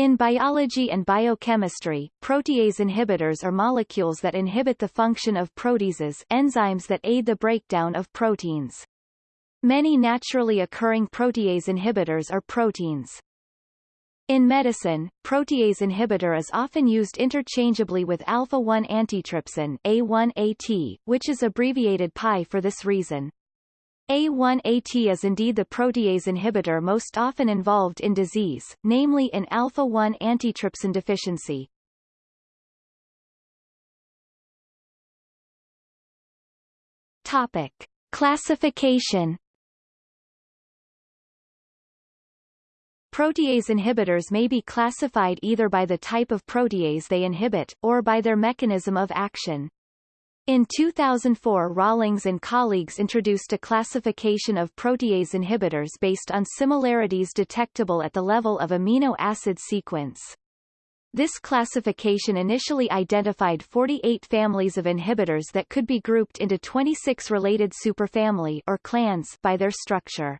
In biology and biochemistry, protease inhibitors are molecules that inhibit the function of proteases enzymes that aid the breakdown of proteins. Many naturally occurring protease inhibitors are proteins. In medicine, protease inhibitor is often used interchangeably with alpha-1 antitrypsin A1AT, which is abbreviated PI for this reason. A1AT is indeed the protease inhibitor most often involved in disease, namely in alpha-1 antitrypsin deficiency. Topic. Classification Protease inhibitors may be classified either by the type of protease they inhibit, or by their mechanism of action. In 2004 Rawlings and colleagues introduced a classification of protease inhibitors based on similarities detectable at the level of amino acid sequence. This classification initially identified 48 families of inhibitors that could be grouped into 26 related superfamily or clans by their structure.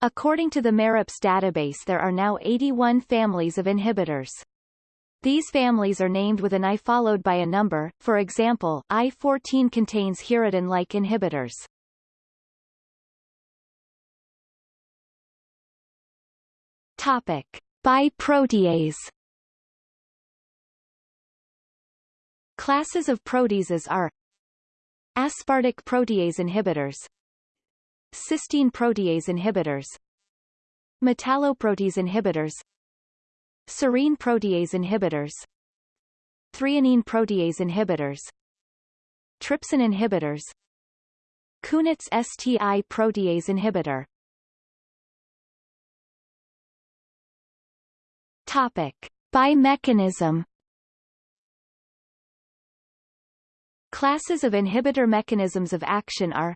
According to the MEROPS database there are now 81 families of inhibitors. These families are named with an I followed by a number, for example, I-14 contains hirudin-like inhibitors. Topic. By protease Classes of proteases are Aspartic protease inhibitors Cysteine protease inhibitors metalloprotease inhibitors serine protease inhibitors. Threonine protease inhibitors. Trypsin inhibitors. Kunitz STI protease inhibitor. Topic. By mechanism Classes of inhibitor mechanisms of action are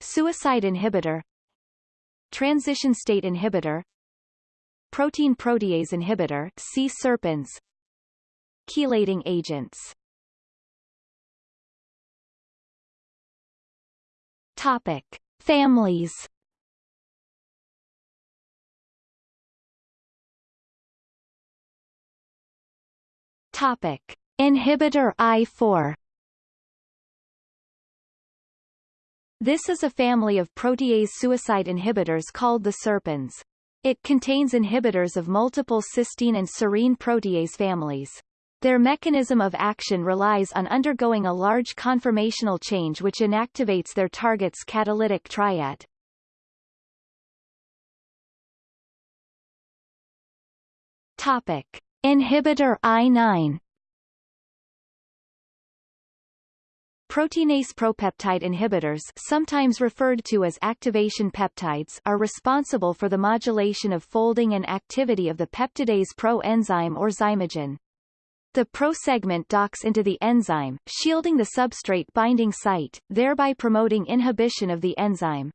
Suicide inhibitor Transition state inhibitor Protein protease inhibitor C. serpins Chelating agents Topic. Families Topic. Inhibitor I4 This is a family of protease suicide inhibitors called the serpins. It contains inhibitors of multiple cysteine and serine protease families. Their mechanism of action relies on undergoing a large conformational change which inactivates their target's catalytic triad. Topic. Inhibitor I9 Proteinase propeptide inhibitors sometimes referred to as activation peptides are responsible for the modulation of folding and activity of the peptidase pro-enzyme or zymogen. The prosegment docks into the enzyme, shielding the substrate binding site, thereby promoting inhibition of the enzyme.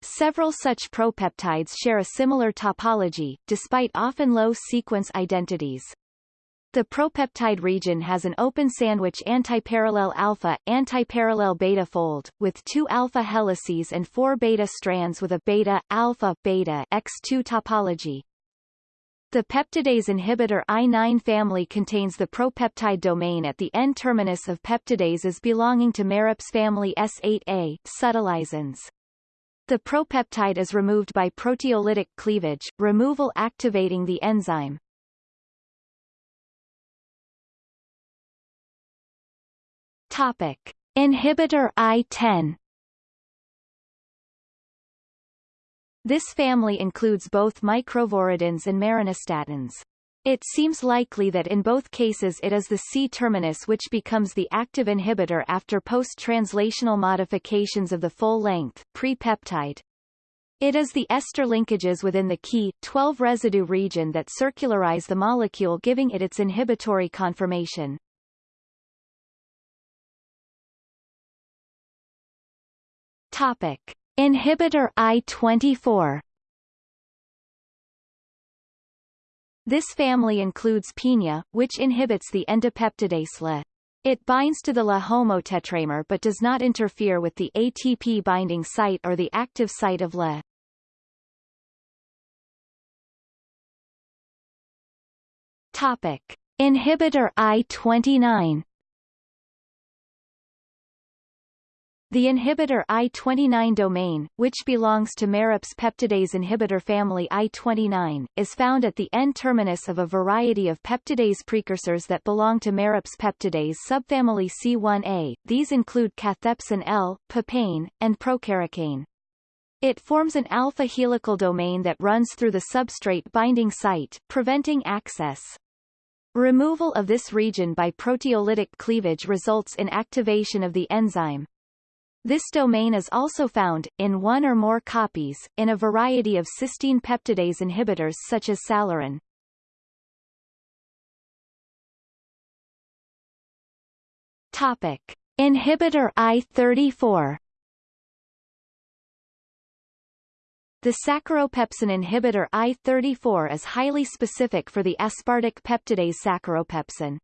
Several such propeptides share a similar topology, despite often low sequence identities. The propeptide region has an open sandwich antiparallel alpha, antiparallel beta fold, with two alpha helices and four beta strands with a beta, alpha, beta X2 topology. The peptidase inhibitor I9 family contains the propeptide domain at the N-terminus of peptidases belonging to MEROPS family S8A subtilisins. The propeptide is removed by proteolytic cleavage, removal activating the enzyme. Topic. Inhibitor I-10 This family includes both microviridins and marinostatins. It seems likely that in both cases it is the C-terminus which becomes the active inhibitor after post-translational modifications of the full-length, pre-peptide. It is the ester linkages within the key, 12 residue region that circularize the molecule giving it its inhibitory conformation. Topic. Inhibitor I-24 This family includes PinA, which inhibits the endopeptidase La. It binds to the La homotetramer but does not interfere with the ATP binding site or the active site of La. Topic. Inhibitor I-29 The inhibitor I-29 domain, which belongs to MEROPS peptidase inhibitor family I-29, is found at the N-terminus of a variety of peptidase precursors that belong to MEROPS peptidase subfamily C1a. These include cathepsin L, papain, and procaricain. It forms an alpha helical domain that runs through the substrate binding site, preventing access. Removal of this region by proteolytic cleavage results in activation of the enzyme. This domain is also found, in one or more copies, in a variety of cysteine peptidase inhibitors such as salarin. Topic. Inhibitor I-34 The saccharopepsin inhibitor I-34 is highly specific for the aspartic peptidase saccharopepsin.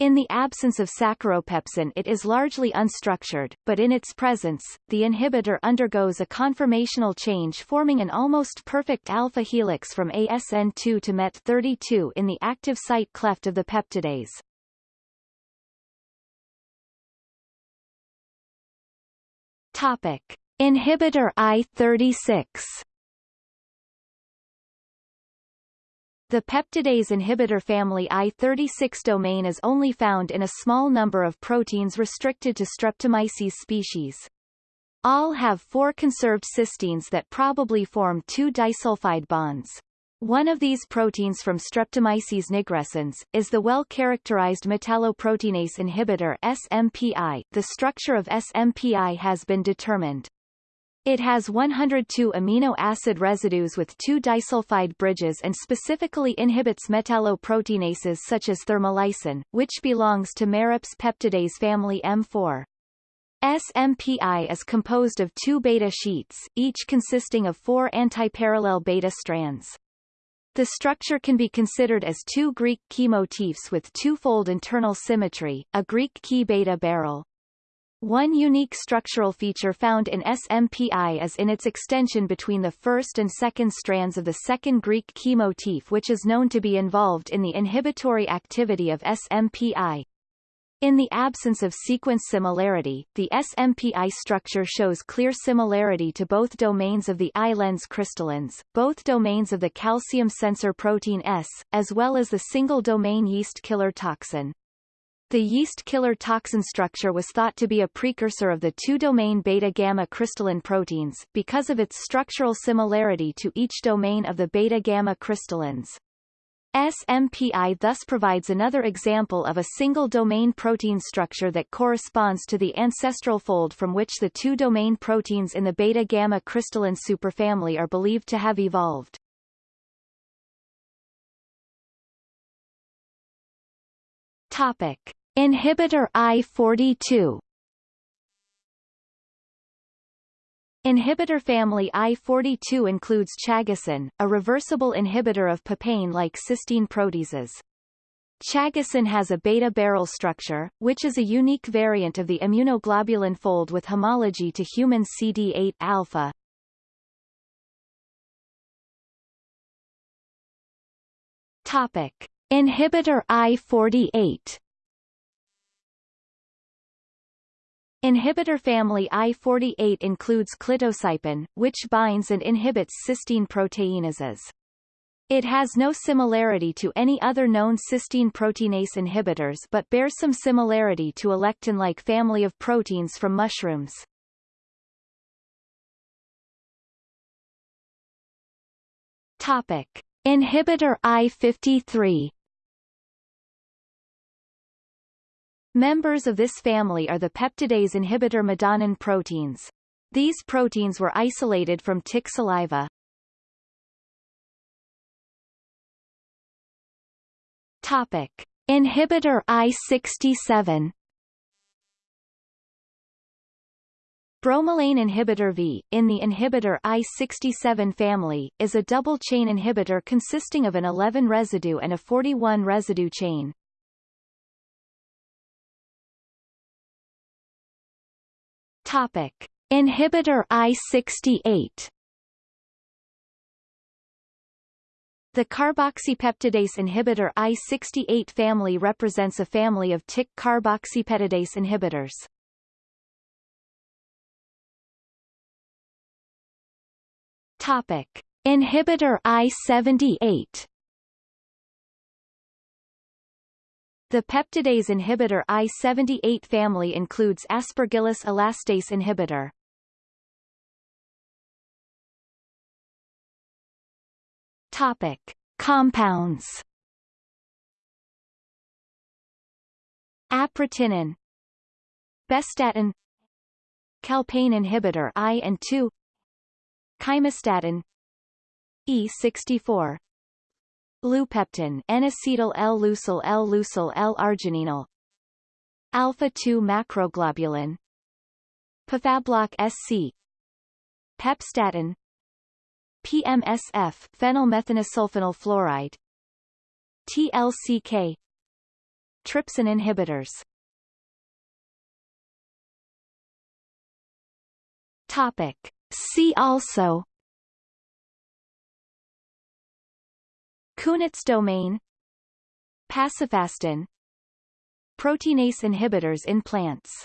In the absence of saccharopepsin it is largely unstructured, but in its presence, the inhibitor undergoes a conformational change forming an almost perfect alpha helix from ASN2 to MET32 in the active site cleft of the peptidase. Topic. Inhibitor I-36 The peptidase inhibitor family I-36 domain is only found in a small number of proteins restricted to Streptomyces species. All have four conserved cysteines that probably form two disulfide bonds. One of these proteins from Streptomyces nigrescens, is the well-characterized metalloproteinase inhibitor SMPI. The structure of SMPI has been determined. It has 102 amino acid residues with two disulfide bridges and specifically inhibits metalloproteinases such as thermolysin, which belongs to MEROPS peptidase family M4. SMPI is composed of two beta sheets, each consisting of four antiparallel beta strands. The structure can be considered as two Greek key motifs with twofold internal symmetry, a Greek key beta barrel. One unique structural feature found in SMPI is in its extension between the first and second strands of the second Greek key motif which is known to be involved in the inhibitory activity of SMPI. In the absence of sequence similarity, the SMPI structure shows clear similarity to both domains of the eye-lens crystallins, both domains of the calcium sensor protein S, as well as the single-domain yeast killer toxin. The yeast killer toxin structure was thought to be a precursor of the two-domain beta-gamma crystallin proteins, because of its structural similarity to each domain of the beta-gamma crystallins. SMPI thus provides another example of a single-domain protein structure that corresponds to the ancestral fold from which the two-domain proteins in the beta-gamma crystallin superfamily are believed to have evolved. Topic. Inhibitor I-42 Inhibitor family I-42 includes chagasin, a reversible inhibitor of papain-like cysteine proteases. Chagasin has a beta barrel structure, which is a unique variant of the immunoglobulin fold with homology to human CD8 alpha. Topic: Inhibitor I-48 Inhibitor family I-48 includes clitocypin, which binds and inhibits cysteine proteinases. It has no similarity to any other known cysteine proteinase inhibitors but bears some similarity to a lectin-like family of proteins from mushrooms. Topic. Inhibitor I-53 Members of this family are the peptidase inhibitor madanin proteins. These proteins were isolated from tick saliva. Topic. Inhibitor I67 Bromelain inhibitor V, in the inhibitor I67 family, is a double-chain inhibitor consisting of an 11 residue and a 41 residue chain. Topic. Inhibitor I-68 The carboxypeptidase inhibitor I68 family represents a family of tick carboxypeptidase inhibitors. Topic: Inhibitor I78 The peptidase inhibitor I78 family includes aspergillus elastase inhibitor. Topic: Compounds. Aprotinin, Bestatin, Calpain inhibitor I and II, Chymostatin, E64, Leupeptin N-acetyl L-leucyl L-leucyl L-argininol Alpha-2 macroglobulin. Pefabloc SC Pepstatin. PMSF phenylmethanesulfonyl fluoride TLCK Trypsin inhibitors. Topic. See also Kunitz domain. Pacifastin. Proteinase inhibitors in plants